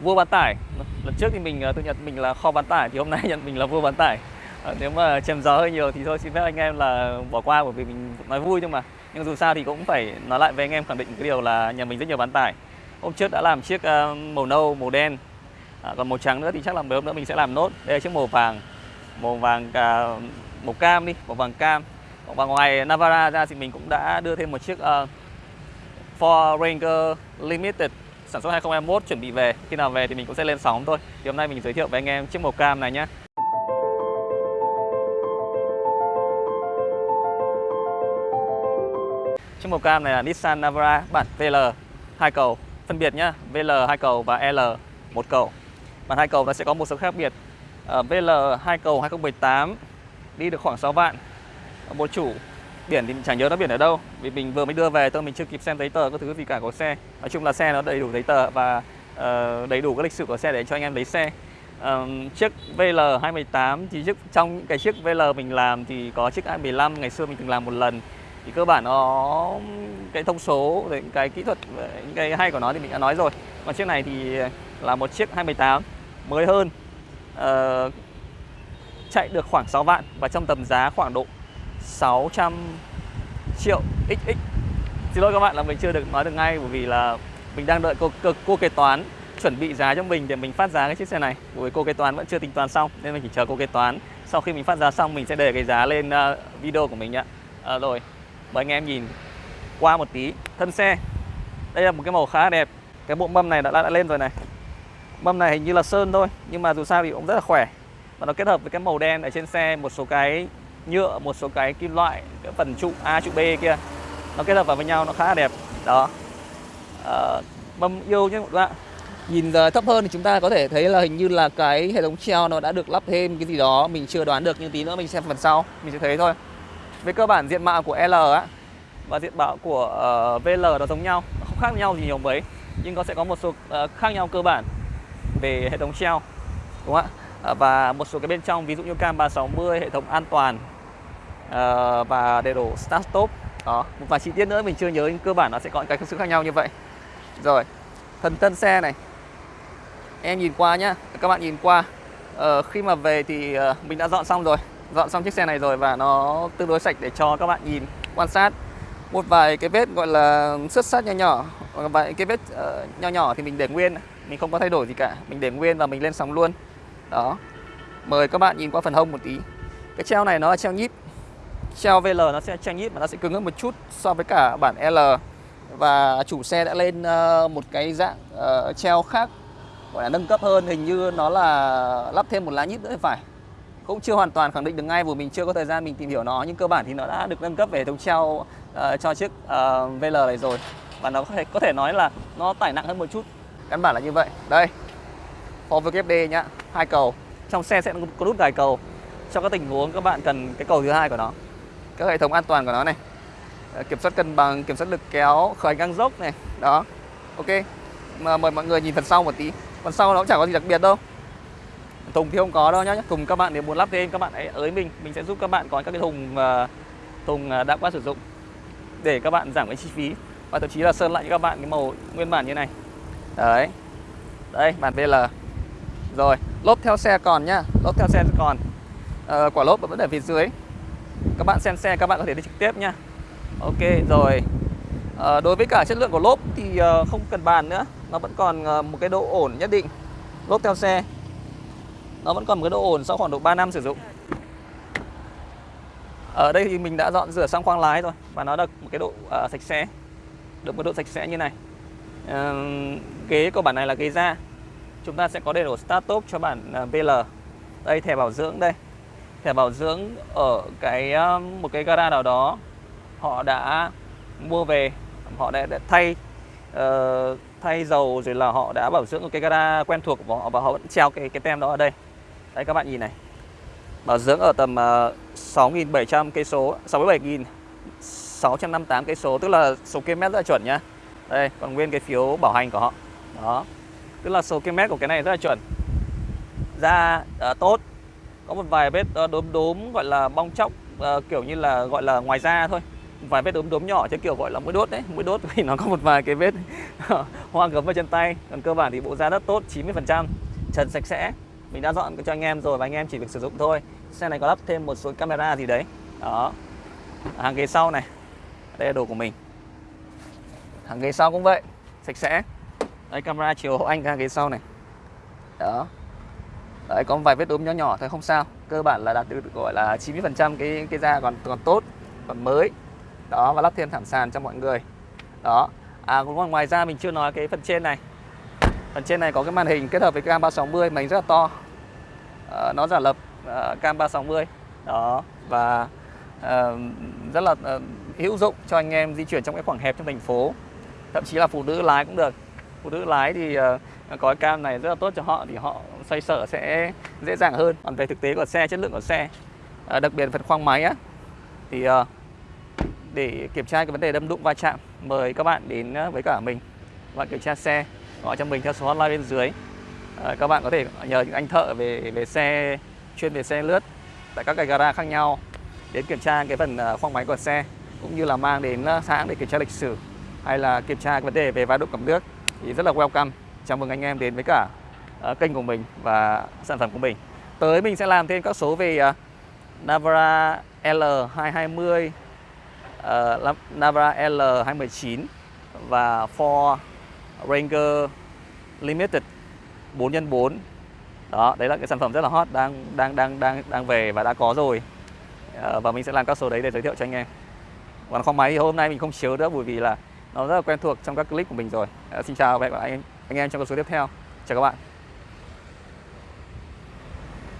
vua bán tải. Lần trước thì mình ờ, tôi tự nhận mình là kho bán tải thì hôm nay nhận mình là vua bán tải. À, nếu mà chém gió hơi nhiều thì thôi xin phép anh em là bỏ qua bởi vì mình nói vui nhưng mà. Nhưng dù sao thì cũng phải nói lại với anh em khẳng định cái điều là nhà mình rất nhiều bán tải. Hôm trước đã làm chiếc ờ, màu nâu màu đen. À, còn màu trắng nữa thì chắc là mấy hôm nữa mình sẽ làm nốt. Đây là chiếc màu vàng màu vàng cả màu cam đi màu vàng cam. Và ngoài Navara ra thì mình cũng đã đưa thêm một chiếc uh, Ford Ranger Limited sản xuất 2021 chuẩn bị về. Khi nào về thì mình cũng sẽ lên sóng thôi. Thì hôm nay mình giới thiệu với anh em chiếc màu cam này nhé chiếc màu cam này là Nissan Navara, bản VL hai cầu. Phân biệt nhá VL hai cầu và L, một cầu. Bản hai cầu nó sẽ có một số khác biệt. Ờ, Ở VL hai cầu 2018 đi được khoảng 6 vạn. Một chủ biển thì mình chẳng nhớ nó biển ở đâu. Vì mình vừa mới đưa về tôi mình chưa kịp xem giấy tờ các thứ gì cả của xe. Nói chung là xe nó đầy đủ giấy tờ và uh, đầy đủ các lịch sử của xe để cho anh em lấy xe. Uh, chiếc VL 218 thì chiếc trong cái chiếc VL mình làm thì có chiếc A15 ngày xưa mình từng làm một lần. Thì cơ bản nó cái thông số rồi cái kỹ thuật những cái hay của nó thì mình đã nói rồi. Còn chiếc này thì là một chiếc 218 mới hơn uh, chạy được khoảng 6 vạn và trong tầm giá khoảng độ 600 triệu XX Xin lỗi các bạn là mình chưa được nói được ngay bởi vì là mình đang đợi cô, cô, cô kế toán chuẩn bị giá cho mình để mình phát giá cái chiếc xe này. Bởi vì cô kế toán vẫn chưa tính toán xong nên mình chỉ chờ cô kế toán. Sau khi mình phát giá xong mình sẽ để cái giá lên uh, video của mình ạ. À, rồi mời anh em nhìn qua một tí thân xe. Đây là một cái màu khá đẹp. Cái bộ mâm này đã, đã, đã lên rồi này. Mâm này hình như là sơn thôi nhưng mà dù sao thì cũng rất là khỏe. Và nó kết hợp với cái màu đen ở trên xe một số cái nhựa một số cái kim loại cái phần trụ A trụ B kia. Nó kết hợp vào với nhau nó khá là đẹp. Đó. À, mâm yêu nhé các bạn nhìn thấp hơn thì chúng ta có thể thấy là hình như là cái hệ thống treo nó đã được lắp thêm cái gì đó. Mình chưa đoán được nhưng tí nữa mình xem phần sau. Mình sẽ thấy thôi. Về cơ bản diện mạo của L á và diện mạo của uh, ờ, VL nó giống nhau. Không khác nhau gì nhiều mấy nhưng nó sẽ có một số uh, khác nhau cơ bản về hệ thống treo. Đúng không ạ Ờ, và một số cái bên trong ví dụ như cam 360 hệ thống an toàn uh, và đầy đổ start stop đó một vài chi tiết nữa mình chưa nhớ nhưng cơ bản nó sẽ có những cái sự khác nhau như vậy. Rồi phần thân xe này. Em nhìn qua nhá các bạn nhìn qua. Uh, khi mà về thì uh, mình đã dọn xong rồi dọn xong chiếc xe này rồi và nó tương đối sạch để cho các bạn nhìn quan sát. Một vài cái vết gọi là xước sát nhỏ nhỏ vài cái vết uh, nhỏ nhỏ thì mình để nguyên. Mình không có thay đổi gì cả mình để nguyên và mình lên sóng luôn đó. Mời các bạn nhìn qua phần hông một tí. Cái treo này nó là treo nhíp. Treo VL nó sẽ treo nhíp mà nó sẽ cứng hơn một chút so với cả bản L. Và chủ xe đã lên ờ, một cái dạng uh, treo khác gọi là nâng cấp hơn. Hình như nó là lắp thêm một lá nhíp nữa phải. Cũng chưa hoàn toàn khẳng định được ngay vì mình chưa có thời gian mình tìm hiểu nó. Nhưng cơ bản thì nó đã được nâng cấp về hệ thống treo uh, cho chiếc uh, VL này rồi. Và nó có thể có thể nói là nó tải nặng hơn một chút. Căn bản là như vậy. Đây. Ford VKD nhá, hai cầu. Trong xe sẽ có nút gài cầu. Cho các tình huống các bạn cần cái cầu thứ hai của nó. Các hệ thống an toàn của nó này. Kiểm soát cân bằng, kiểm soát lực kéo khởi ngang dốc này. Đó. Ok. Mà mời mọi người nhìn phần sau một tí. Phần sau nó cũng chẳng có gì đặc biệt đâu. Thùng thì không có đâu nhá. Thùng các bạn nếu muốn lắp thêm, các bạn hãy ới mình. Mình sẽ giúp các bạn có các cái thùng ờ, thùng ờ, đã qua sử dụng. Để các bạn giảm cái chi phí. Và thậm chí là sơn lại cho các bạn cái màu nguyên bản như này. Đấy. Đây bản VL rồi lốp theo xe còn nhá. Lốp theo xe còn. À, quả lốp vẫn ở phía dưới. Các bạn xem xe các bạn có thể đi trực tiếp nhá. Ok rồi. À, đối với cả chất lượng của lốp thì uh, không cần bàn nữa. Nó vẫn còn uh, một cái độ ổn nhất định. Lốp theo xe. Nó vẫn còn một cái độ ổn sau khoảng độ 3 năm sử dụng. Ở đây thì mình đã dọn rửa sang khoang lái rồi và nó được một cái độ uh, sạch sẽ. Được một độ sạch sẽ như này. Uh, ghế của bản này là ghế da chúng ta sẽ có đầy đủ start top cho bản BL à, đây thẻ bảo dưỡng đây. Thẻ bảo dưỡng ở cái à, một cái gara nào đó họ đã mua về họ đã, đã thay uh, thay dầu rồi là họ đã bảo dưỡng một cái gara quen thuộc của họ và họ vẫn treo cái cái tem đó ở đây. Đây các bạn nhìn này. Bảo dưỡng ở tầm à, uh, 6.700 cây số 67.658 cây số tức là số km rất là chuẩn nhá. Đây còn nguyên cái phiếu bảo hành của họ. Đó tức là số km của cái này rất là chuẩn. Da uh, tốt. Có một vài vết ờ, đốm đốm gọi là bong chóc uh, kiểu như là gọi là ngoài da thôi. Vài vết đốm đốm nhỏ chứ kiểu gọi là mũi đốt đấy. Mũi đốt thì nó có một vài cái vết hoa gấm vào chân tay. Còn cơ bản thì bộ da rất tốt 90% trần sạch sẽ. Mình đã dọn cho anh em rồi và anh em chỉ việc sử dụng thôi. Xe này có lắp thêm một số camera gì đấy. Đó. Hàng ghế sau này. Đây là đồ của mình. Hàng ghế sau cũng vậy. Sạch sẽ đây camera chiều hậu anh ra ghế sau này. Đó. Đấy có vài vết đốm nhỏ nhỏ thôi không sao. Cơ bản là đạt được gọi là 90% cái cái da còn còn tốt còn mới. Đó và lắp thêm thảm sàn cho mọi người. Đó. À còn ngoài ra mình chưa nói cái phần trên này. Phần trên này có cái màn hình kết hợp với cam 360 màn hình rất là to. À, nó giả lập à, cam 360 đó. Và uh, rất là uh, hữu dụng cho anh em di chuyển trong cái khoảng hẹp trong thành phố. Thậm chí là phụ nữ lái cũng được phụ nữ lái thì ờ, uh, có cái cam này rất là tốt cho họ thì họ xoay sở sẽ dễ dàng hơn. Còn về thực tế của xe chất lượng của xe uh, đặc biệt phần khoang máy á thì uh, để kiểm tra cái vấn đề đâm đụng va chạm mời các bạn đến với cả mình. Và kiểm tra xe gọi cho mình theo số hotline bên dưới. Các bạn có thể nhờ những anh thợ về về xe chuyên về xe lướt tại các cái gara khác nhau đến kiểm tra cái phần khoang máy của xe cũng như là mang đến hãng để kiểm tra lịch sử hay là kiểm tra cái vấn đề về va đụng cầm nước thì rất là welcome. Chào mừng anh em đến với cả uh, kênh của mình và sản phẩm của mình. Tới mình sẽ làm thêm các số về uh, Navara L220 uh, ờ, Navara L219 và Ford Ranger Limited 4x4 đó đấy là cái sản phẩm rất là hot đang đang đang đang đang về và đã có rồi. Uh, và mình sẽ làm các số đấy để giới thiệu cho anh em. Còn kho máy thì hôm nay mình không chiếu nữa bởi vì là nó rất là quen thuộc trong các clip của mình rồi. Ờ, xin chào và hẹn gặp lại anh, anh em trong các số tiếp theo. Chào các bạn.